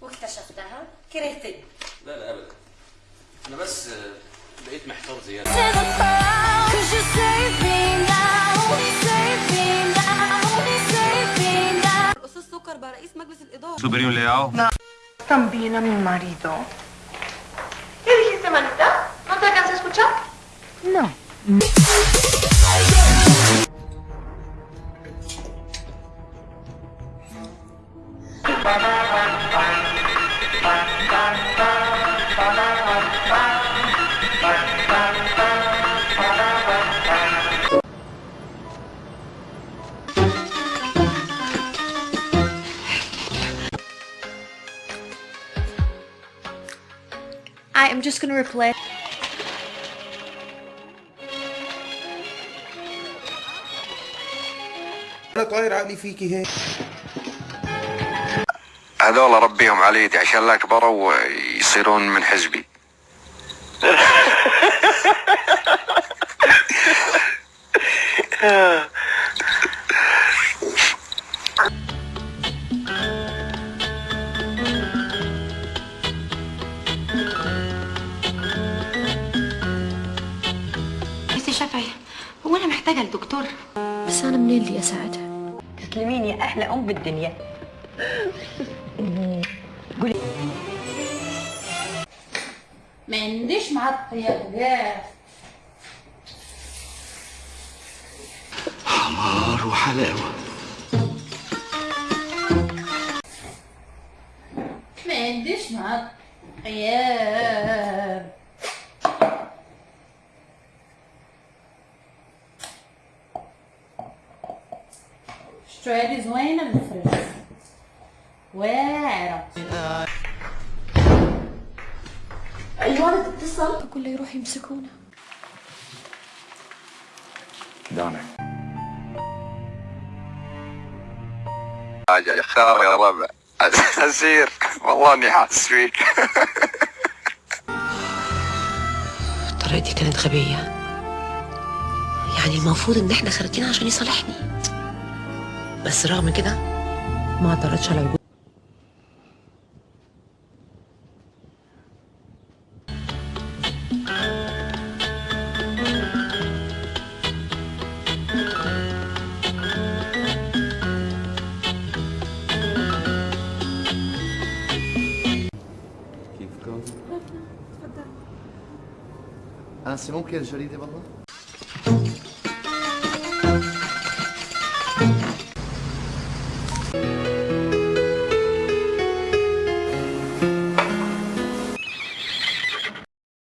واكتشفتها كرهتني لا لا ابدا أنا بس آه، بقيت محتار زياده. الاستاذ سكر بقى رئيس مجلس الاداره mi marido. ¿Qué dijiste, manita? ¿No te alcancé a escuchar? No. I am just gonna replay. أنا طاير عقلي فيكي هيك هذول ربيهم على يدي عشان لا كبروا ويصيرون من حزبي بس يا شافعي هو أنا محتاجة لدكتور. بس أنا منين اللي أساعدها؟ تسلمين يا أحلى أم بالدنيا. ما عنديش معاك يا بجاز حمار وحلاوة. ما عنديش معاك خيار الشوية دي زوينة نفرش واعرة أيوه تتصل كله يروح يمسكونا دونك حاجة اختار يا ربع أسير. والله إني حاسس فيك. طريقتي كانت غبية. يعني المفروض إن إحنا خارجين عشان يصالحني. بس رغم كده ما اعترضش على وجود؟ أنسي ممكن الجريدة والله؟